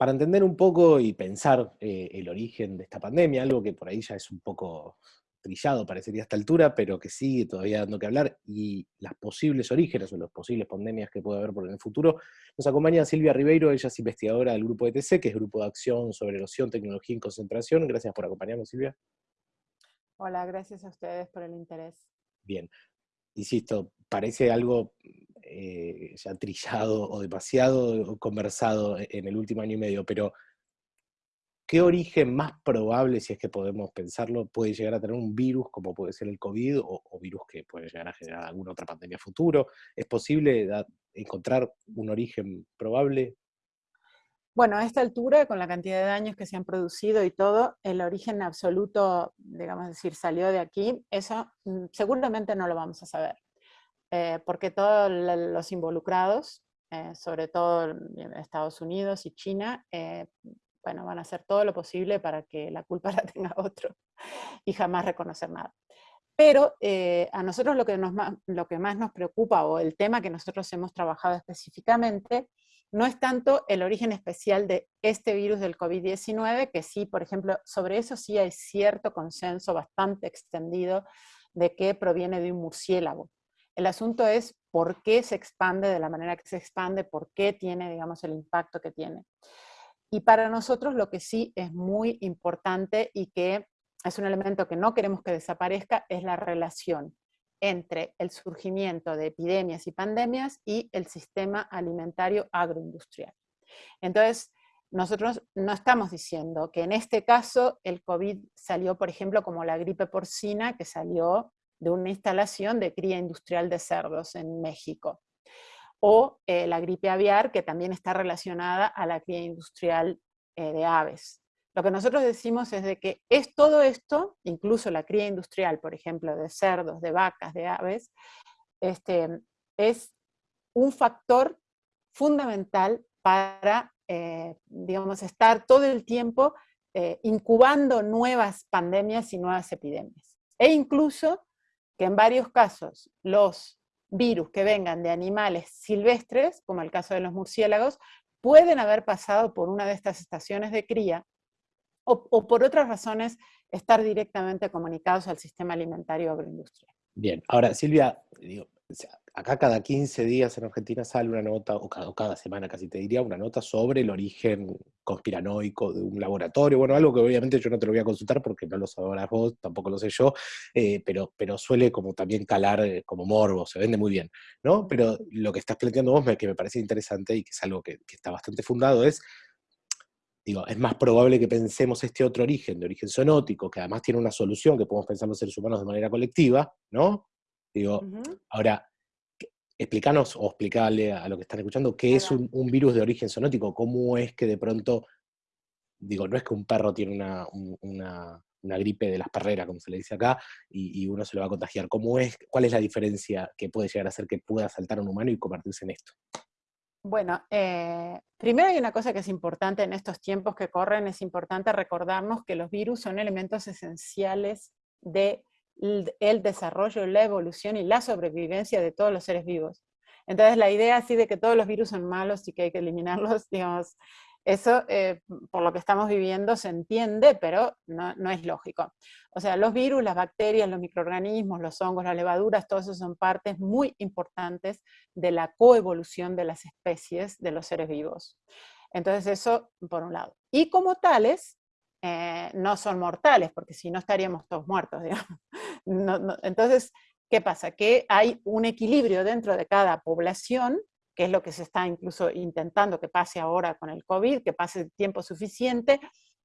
para entender un poco y pensar eh, el origen de esta pandemia, algo que por ahí ya es un poco trillado, parecería a esta altura, pero que sigue todavía dando que hablar, y las posibles orígenes o las posibles pandemias que puede haber por en el futuro, nos acompaña Silvia Ribeiro, ella es investigadora del Grupo ETC, que es Grupo de Acción sobre Erosión, Tecnología y Concentración. Gracias por acompañarnos, Silvia. Hola, gracias a ustedes por el interés. Bien, insisto, parece algo eh, ya trillado o demasiado conversado e-, en el último año y medio, pero ¿qué origen más probable, si es que podemos pensarlo, puede llegar a tener un virus como puede ser el COVID o, virus que puede llegar a generar alguna otra pandemia futuro? ¿Es posible encontrar un origen probable? Bueno, a esta altura, con la cantidad de daños que se han producido y todo, el origen absoluto, digamos decir, salió de aquí, eso mm, seguramente no lo vamos a saber. Eh, porque todos los involucrados, eh, sobre todo Estados Unidos y China, eh, bueno, van a hacer todo lo posible para que la culpa la tenga otro y jamás reconocer nada. Pero a nosotros lo que, nos, lo que más nos preocupa, o el tema que nosotros hemos trabajado específicamente, no es tanto el origen especial de este virus del COVID-19, que sí, por ejemplo, sobre eso sí hay cierto consenso bastante extendido de que proviene de un murciélago. El asunto es por qué se expande de la manera que se expande, por qué tiene, digamos, el impacto que tiene. Y para nosotros lo que sí es muy importante y que es un elemento que no queremos que desaparezca es la relación entre el surgimiento de epidemias y pandemias y el sistema alimentario agroindustrial. Entonces, nosotros no estamos diciendo que en este caso el COVID salió, por ejemplo, como la gripe porcina, que salió de una instalación de cría industrial de cerdos en México. O eh, la gripe aviar, que también está relacionada a la cría industrial eh, de aves. Lo que nosotros decimos es de que es todo esto, incluso la cría industrial, por ejemplo, de cerdos, de vacas, de aves, este, es un factor fundamental para, eh, digamos, estar todo el tiempo incubando nuevas pandemias y nuevas epidemias. E incluso que en varios casos los virus que vengan de animales silvestres, como el caso de los murciélagos, pueden haber pasado por una de estas estaciones de cría o, por otras razones estar directamente comunicados al sistema alimentario agroindustrial. Bien, ahora Silvia, digo, acá cada 15 días en Argentina sale una nota, o cada, semana casi te diría, una nota sobre el origen conspiranoico de un laboratorio, bueno, algo que obviamente yo no te lo voy a consultar porque no lo sabrás vos, tampoco lo sé yo, eh, pero, pero suele como también calar eh, como morbo, se vende muy bien, ¿no? Pero lo que estás planteando vos, que me parece interesante y que es algo que, que está bastante fundado, es digo, es más probable que pensemos este otro origen, de origen zoonótico, que además tiene una solución que podemos pensar los seres humanos de manera colectiva, ¿no? Digo, ahora, explícanos o explicarle a lo que están escuchando qué es un, virus de origen zoonótico, cómo es que de pronto, digo, no es que un perro tiene una, gripe de las perreras, como se le dice acá, y, uno se lo va a contagiar. ¿Cómo es, ¿Cuál es la diferencia que puede llegar a hacer que pueda saltar a un humano y convertirse en esto? Bueno, eh, primero hay una cosa que es importante en estos tiempos que corren, es importante recordarnos que los virus son elementos esenciales de el desarrollo, la evolución y la sobrevivencia de todos los seres vivos. Entonces la idea así de que todos los virus son malos y que hay que eliminarlos, digamos, eso eh, por lo que estamos viviendo se entiende, pero no, es lógico. O sea, los virus, las bacterias, los microorganismos, los hongos, las levaduras, todos esos son partes muy importantes de la coevolución de las especies de los seres vivos. Entonces eso por un lado. Y como tales, eh, no son mortales, porque si no estaríamos todos muertos, entonces, ¿qué pasa? Que hay un equilibrio dentro de cada población, que es lo que se está incluso intentando que pase ahora con el COVID, que pase tiempo suficiente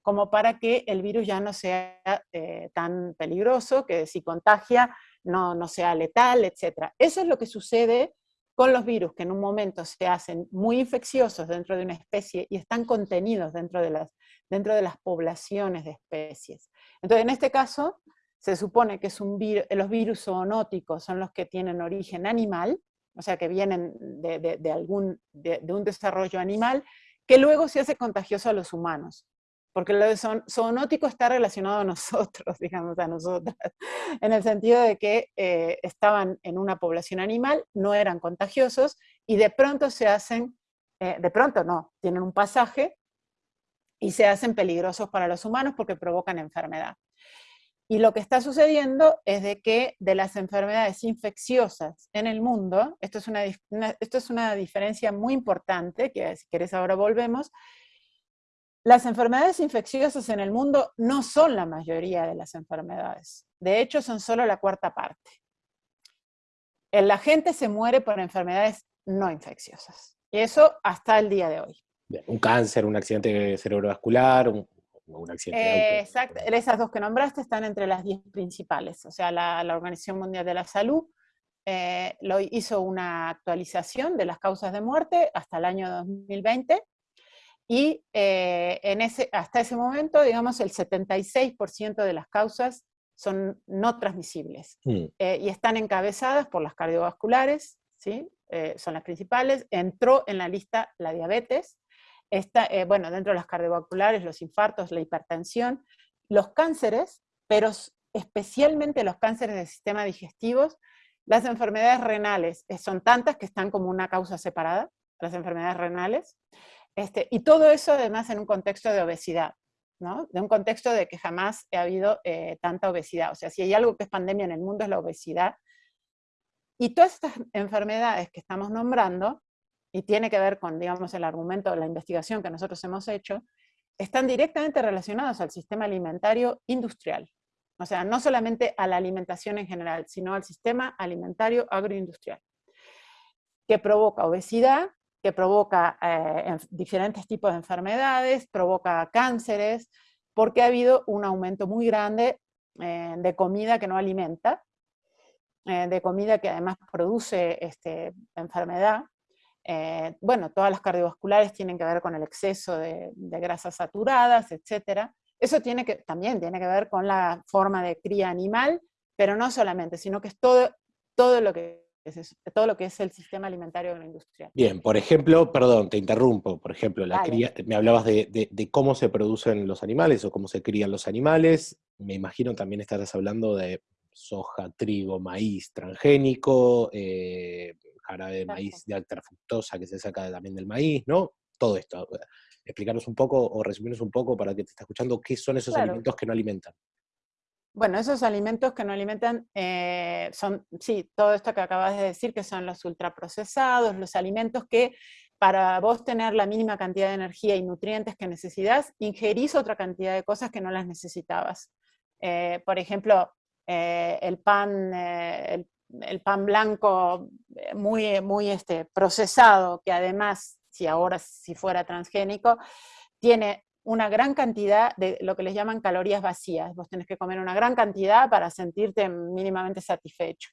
como para que el virus ya no sea eh, tan peligroso, que si contagia no, no sea letal, etc. Eso es lo que sucede con los virus que en un momento se hacen muy infecciosos dentro de una especie y están contenidos dentro de las, dentro de las poblaciones de especies. Entonces, en este caso, se supone que es un los virus zoonóticos son los que tienen origen animal, o sea, que vienen de, algún, de, un desarrollo animal, que luego se hace contagioso a los humanos porque lo de zoonótico está relacionado a nosotros, digamos, a nosotras, en el sentido de que eh, estaban en una población animal, no eran contagiosos, y de pronto se hacen, eh, de pronto no, tienen un pasaje y se hacen peligrosos para los humanos porque provocan enfermedad. Y lo que está sucediendo es de que de las enfermedades infecciosas en el mundo, esto es una, esto es una diferencia muy importante, que si querés ahora volvemos, las enfermedades infecciosas en el mundo no son la mayoría de las enfermedades. De hecho, son solo la cuarta parte. La gente se muere por enfermedades no infecciosas. Y eso hasta el día de hoy. Un cáncer, un accidente cerebrovascular, un, accidente Exacto, esas dos que nombraste están entre las 10 principales. O sea, la, Organización Mundial de la Salud eh, lo hizo una actualización de las causas de muerte hasta el año 2020 y eh, en ese, hasta ese momento, digamos, el 76% de las causas son no transmisibles mm. eh, y están encabezadas por las cardiovasculares, ¿sí? son las principales. Entró en la lista la diabetes, Está, eh, bueno, dentro de las cardiovasculares, los infartos, la hipertensión, los cánceres, pero especialmente los cánceres del sistema digestivo, las enfermedades renales, eh, son tantas que están como una causa separada, las enfermedades renales, este, y todo eso además en un contexto de obesidad, ¿no? de un contexto de que jamás ha habido eh, tanta obesidad. O sea, si hay algo que es pandemia en el mundo es la obesidad. Y todas estas enfermedades que estamos nombrando y tiene que ver con, digamos, el argumento de la investigación que nosotros hemos hecho, están directamente relacionados al sistema alimentario industrial. O sea, no solamente a la alimentación en general, sino al sistema alimentario agroindustrial, que provoca obesidad, que provoca eh, diferentes tipos de enfermedades, provoca cánceres, porque ha habido un aumento muy grande eh, de comida que no alimenta, eh, de comida que además produce este, enfermedad, eh, bueno, todas las cardiovasculares tienen que ver con el exceso de, grasas saturadas, etc. Eso tiene que, también tiene que ver con la forma de cría animal, pero no solamente, sino que es todo, todo, lo, que es, todo lo que es el sistema alimentario de la industria. Bien, por ejemplo, perdón, te interrumpo, por ejemplo, la cría, me hablabas de, de, cómo se producen los animales o cómo se crían los animales, me imagino también estarás hablando de soja, trigo, maíz transgénico, eh, jarabe de maíz de alta fructosa que se saca también del maíz, ¿no? Todo esto. Explicarnos un poco o resumirnos un poco para que te está escuchando qué son esos alimentos que no alimentan. Bueno, esos alimentos que no alimentan eh, son, sí, todo esto que acabas de decir, que son los ultraprocesados, los alimentos que para vos tener la mínima cantidad de energía y nutrientes que necesitas, ingerís otra cantidad de cosas que no las necesitabas. Eh, por ejemplo, eh, el pan, el el pan blanco eh, muy, muy este, procesado, que además, si ahora si fuera transgénico, tiene una gran cantidad de lo que les llaman calorías vacías. Vos tenés que comer una gran cantidad para sentirte mínimamente satisfecho.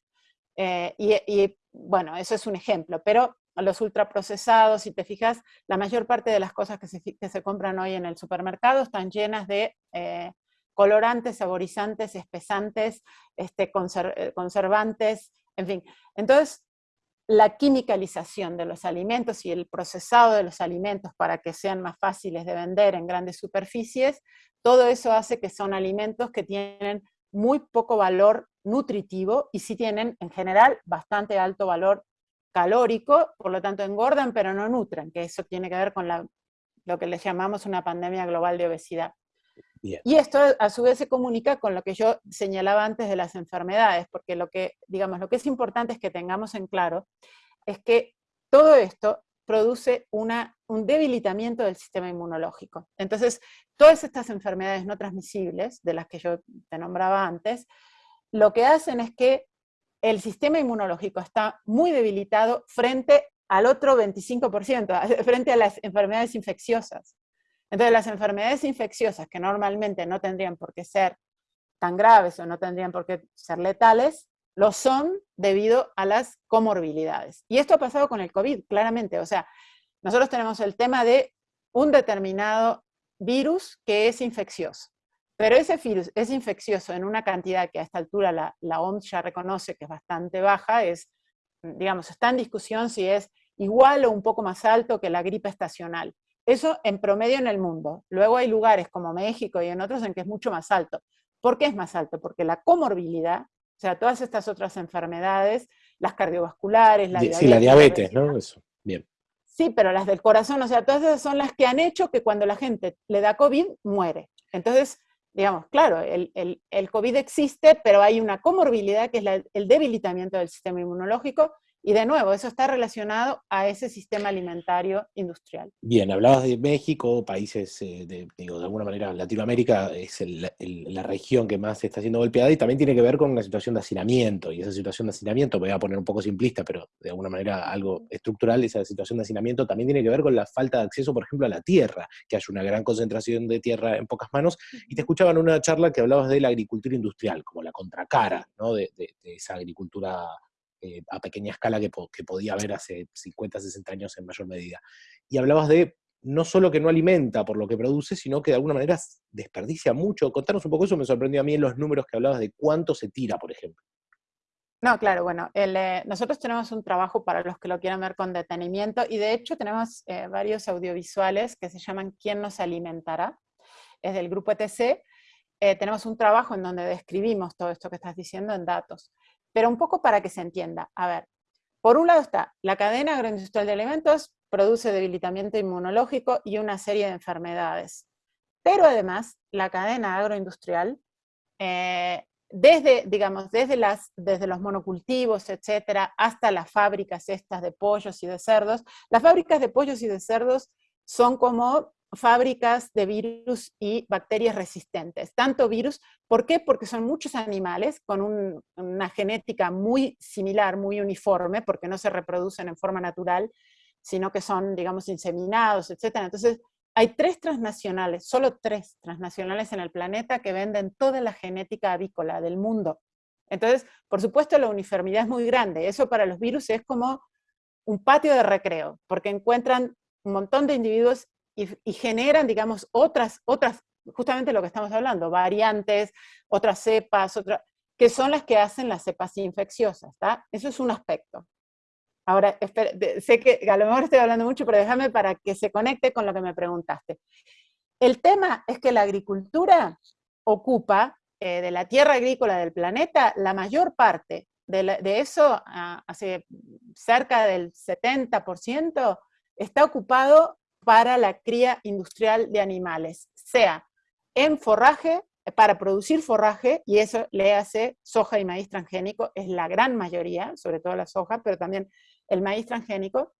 Eh, y, bueno, eso es un ejemplo, pero los ultraprocesados, si te fijas, la mayor parte de las cosas que se, que se compran hoy en el supermercado están llenas de eh, colorantes, saborizantes, espesantes, este, eh, conservantes, en fin. Entonces, la quimicalización de los alimentos y el procesado de los alimentos para que sean más fáciles de vender en grandes superficies, todo eso hace que son alimentos que tienen muy poco valor nutritivo y sí tienen en general bastante alto valor calórico, por lo tanto engordan pero no nutren, que eso tiene que ver con lo que le llamamos una pandemia global de obesidad. Y esto a su vez se comunica con lo que yo señalaba antes de las enfermedades, porque lo que, digamos, lo que es importante es que tengamos en claro es que todo esto produce una, un debilitamiento del sistema inmunológico. Entonces, todas estas enfermedades no transmisibles, de las que yo te nombraba antes, lo que hacen es que el sistema inmunológico está muy debilitado frente al otro 25%, frente a las enfermedades infecciosas. Entonces las enfermedades infecciosas que normalmente no tendrían por qué ser tan graves o no tendrían por qué ser letales, lo son debido a las comorbilidades. Y esto ha pasado con el COVID, claramente. O sea, nosotros tenemos el tema de un determinado virus que es infeccioso. Pero ese virus es infeccioso en una cantidad que a esta altura la, la OMS ya reconoce que es bastante baja, es, digamos, está en discusión si es igual o un poco más alto que la gripe estacional. Eso en promedio en el mundo. Luego hay lugares como México y en otros en que es mucho más alto. ¿Por qué es más alto? Porque la comorbilidad, o sea, todas estas otras enfermedades, las cardiovasculares, la diabetes. Sí, la diabetes, ¿no? Eso, bien. Sí, pero las del corazón, o sea, todas esas son las que han hecho que cuando la gente le da COVID, muere. Entonces, digamos, claro, el, el, COVID existe, pero hay una comorbilidad que es el debilitamiento del sistema inmunológico y de nuevo, eso está relacionado a ese sistema alimentario industrial. Bien, hablabas de México, países, eh, de, digo, de alguna manera Latinoamérica es la región que más está siendo golpeada y también tiene que ver con una situación de hacinamiento. Y esa situación de hacinamiento, voy a poner un poco simplista, pero de alguna manera algo estructural, esa situación de hacinamiento también tiene que ver con la falta de acceso, por ejemplo, a la tierra, que hay una gran concentración de tierra en pocas manos. Y te escuchaba en una charla que hablabas de la agricultura industrial, como la contracara ¿no? de, de esa agricultura eh, a pequeña escala que, podía haber hace 50, 60 años en mayor medida. Y hablabas de no solo que no alimenta por lo que produce, sino que de alguna manera desperdicia mucho. Contanos un poco eso, me sorprendió a mí en los números que hablabas de cuánto se tira, por ejemplo. No, claro, bueno, eh, nosotros tenemos un trabajo para los que lo quieran ver con detenimiento y de hecho tenemos eh, varios audiovisuales que se llaman ¿Quién nos alimentará? Es del grupo ETC. tenemos un trabajo en donde describimos todo esto que estás diciendo en datos. Pero un poco para que se entienda. A ver, por un lado está la cadena agroindustrial de alimentos, produce debilitamiento inmunológico y una serie de enfermedades. Pero además, la cadena agroindustrial, eh, desde, digamos, desde, las, desde los monocultivos, etcétera, hasta las fábricas estas de pollos y de cerdos, las fábricas de pollos y de cerdos son como fábricas de virus y bacterias resistentes. Tanto virus, ¿por qué? Porque son muchos animales con una genética muy similar, muy uniforme, porque no se reproducen en forma natural, sino que son, digamos, inseminados, etc. Entonces, hay tres transnacionales, solo tres transnacionales en el planeta que venden toda la genética avícola del mundo. Entonces, por supuesto, la uniformidad es muy grande. Eso para los virus es como un patio de recreo, porque encuentran un montón de individuos y, generan, digamos, otras, otras, justamente lo que estamos hablando, variantes, otras cepas, otras, que son las que hacen las cepas infecciosas, ¿está? Eso es un aspecto. Ahora, sé que a lo mejor estoy hablando mucho, pero déjame para que se conecte con lo que me preguntaste. El tema es que la agricultura ocupa eh, de la tierra agrícola del planeta la mayor parte. De, de eso, ah, hace cerca del 70%, está ocupado para la cría industrial de animales, sea en forraje, para producir forraje, y eso le hace soja y maíz transgénico, es la gran mayoría, sobre todo la soja, pero también el maíz transgénico.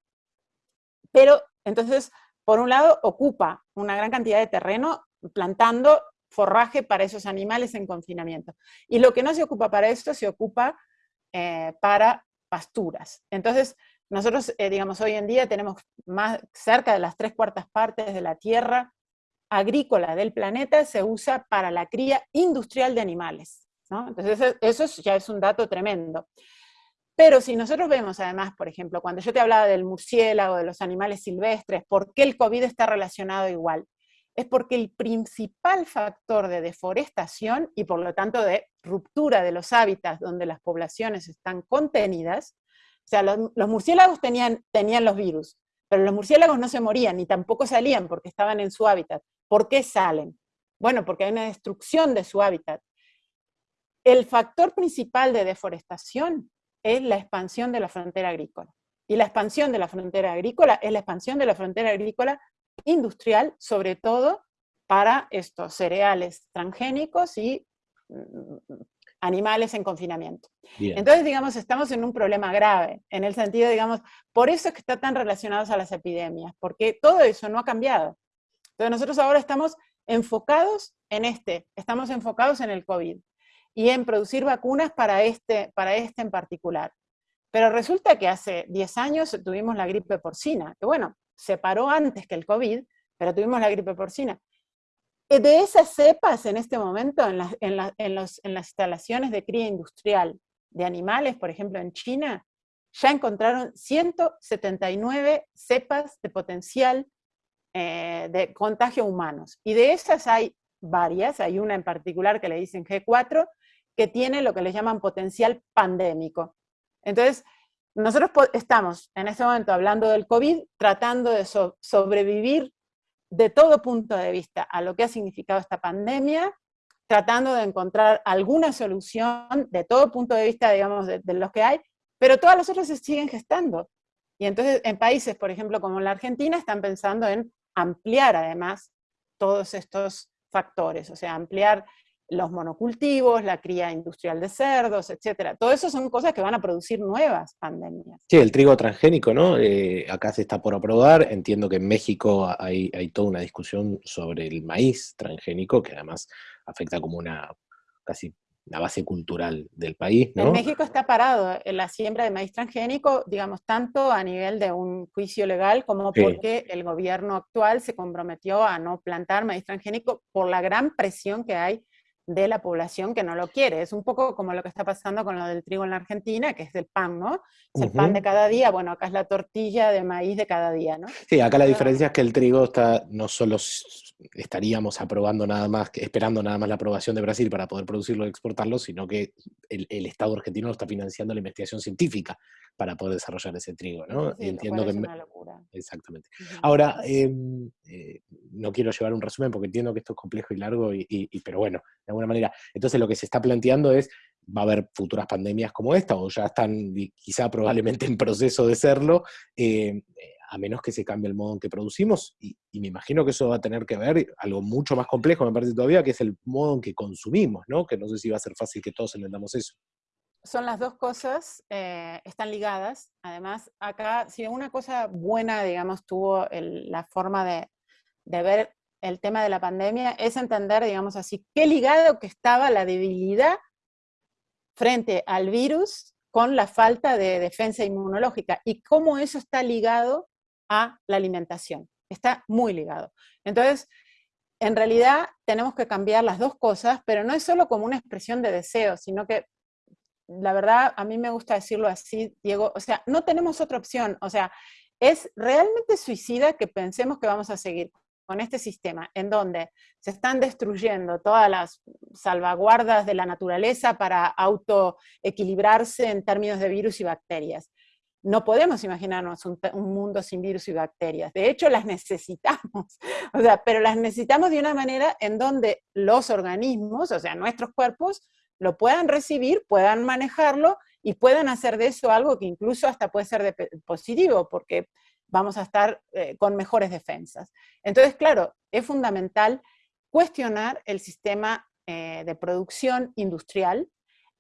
Pero entonces, por un lado, ocupa una gran cantidad de terreno plantando forraje para esos animales en confinamiento. Y lo que no se ocupa para esto, se ocupa eh, para pasturas. Entonces, nosotros, eh, digamos, hoy en día tenemos más, cerca de las tres cuartas partes de la tierra agrícola del planeta se usa para la cría industrial de animales. Entonces eso, ya es un dato tremendo. Pero si nosotros vemos además, por ejemplo, cuando yo te hablaba del murciélago, de los animales silvestres, ¿por qué el COVID está relacionado igual? Es porque el principal factor de deforestación y por lo tanto de ruptura de los hábitats donde las poblaciones están contenidas o sea, los, murciélagos tenían, tenían los virus, pero los murciélagos no se morían ni tampoco salían porque estaban en su hábitat. ¿Por qué salen? Bueno, porque hay una destrucción de su hábitat. El factor principal de deforestación es la expansión de la frontera agrícola. Y la expansión de la frontera agrícola es la expansión de la frontera agrícola industrial, sobre todo para estos cereales transgénicos y mm, animales en confinamiento. Entonces, digamos, estamos en un problema grave, en el sentido, digamos, por eso es que está tan relacionados a las epidemias, porque todo eso no ha cambiado. Entonces nosotros ahora estamos enfocados en este, estamos enfocados en el COVID y en producir vacunas para este, para este en particular. Pero resulta que hace 10 años tuvimos la gripe porcina, que bueno, se paró antes que el COVID, pero tuvimos la gripe porcina. Eh, de esas cepas en este momento, en, las instalaciones de cría industrial de animales, por ejemplo en China, ya encontraron 179 cepas de potencial eh, de contagio humanos. Y de esas hay varias, hay una en particular que le dicen G4, que tiene lo que le llaman potencial pandémico. Entonces, nosotros estamos en este momento hablando del COVID, tratando de sobrevivir de todo punto de vista a lo que ha significado esta pandemia, tratando de encontrar alguna solución de todo punto de vista, digamos, de, los que hay, pero todas las otras se siguen gestando. Y entonces en países, por ejemplo, como la Argentina, están pensando en ampliar además todos estos factores, o sea, ampliar los monocultivos, la cría industrial de cerdos, etcétera. Todo eso son cosas que van a producir nuevas pandemias. Sí, el trigo transgénico, ¿no? Eh, acá se está por aprobar. Entiendo que en México hay, hay toda una discusión sobre el maíz transgénico, que además afecta como una casi la base cultural del país, ¿no? En México está parado en la siembra de maíz transgénico, digamos, tanto a nivel de un juicio legal como porque el gobierno actual se comprometió a no plantar maíz transgénico por la gran presión que hay de la población que no lo quiere. Es un poco como lo que está pasando con lo del trigo en la Argentina, que es el pan, ¿no? Es el pan de cada día, bueno, acá es la tortilla de maíz de cada día, ¿no? Sí, acá la diferencia es que el trigo está, no solo estaríamos aprobando nada más, esperando nada más la aprobación de Brasil para poder producirlo y exportarlo, sino que el, el Estado argentino está financiando la investigación científica para poder desarrollar ese trigo, ¿no? entiendo que es una locura. Exactamente. Ahora, em, eh, no quiero llevar un resumen porque entiendo que esto es complejo y largo, y, pero bueno, alguna manera. Entonces lo que se está planteando es, va a haber futuras pandemias como esta, o ya están quizá probablemente en proceso de serlo, em, a menos que se cambie el modo en que producimos, y, me imagino que eso va a tener que ver algo mucho más complejo, me parece todavía, que es el modo en que consumimos, ¿no? Que no sé si va a ser fácil que todos entendamos eso son las dos cosas, eh, están ligadas. Además, acá, si una cosa buena, digamos, tuvo la forma de, ver el tema de la pandemia, es entender, digamos así, qué ligado que estaba la debilidad frente al virus con la falta de defensa inmunológica y cómo eso está ligado a la alimentación. Está muy ligado. Entonces, en realidad tenemos que cambiar las dos cosas, pero no es solo como una expresión de deseo, sino que la verdad, a mí me gusta decirlo así, Diego, o sea, no tenemos otra opción, o sea, es realmente suicida que pensemos que vamos a seguir con este sistema en donde se están destruyendo todas las salvaguardas de la naturaleza para autoequilibrarse en términos de virus y bacterias. No podemos imaginarnos un, un, mundo sin virus y bacterias. De hecho, las necesitamos. O sea, pero las necesitamos de una manera en donde los organismos, o sea, nuestros cuerpos, lo puedan recibir, puedan manejarlo y puedan hacer de eso algo que incluso hasta puede ser positivo, porque vamos a estar eh, con mejores defensas. Entonces, claro, es fundamental cuestionar el sistema eh, de producción industrial.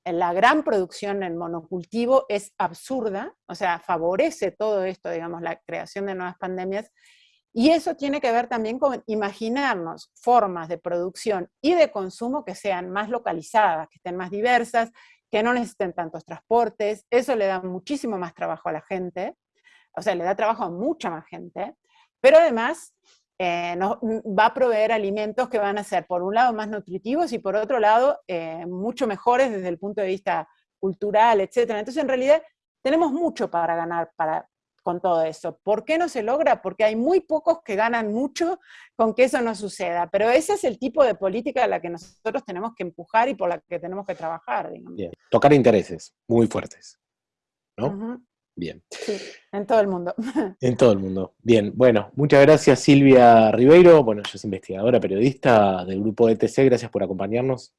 La gran producción en monocultivo es absurda, o sea, favorece todo esto, digamos, la creación de nuevas pandemias, y eso tiene que ver también con imaginarnos formas de producción y de consumo que sean más localizadas, que estén más diversas, que no necesiten tantos transportes. Eso le da muchísimo más trabajo a la gente, o sea, le da trabajo a mucha más gente, pero además eh, nos, va a proveer alimentos que van a ser, por un lado, más nutritivos y por otro lado, eh, mucho mejores desde el punto de vista cultural, etc. Entonces, en realidad, tenemos mucho para ganar para, con todo eso. ¿Por qué no se logra? Porque hay muy pocos que ganan mucho con que eso no suceda. Pero ese es el tipo de política a la que nosotros tenemos que empujar y por la que tenemos que trabajar. Bien. Tocar intereses muy fuertes. ¿No? Bien. Sí, en todo el mundo. En todo el mundo. Bien, bueno, muchas gracias Silvia Ribeiro. Bueno, ella es investigadora, periodista del grupo ETC. Gracias por acompañarnos.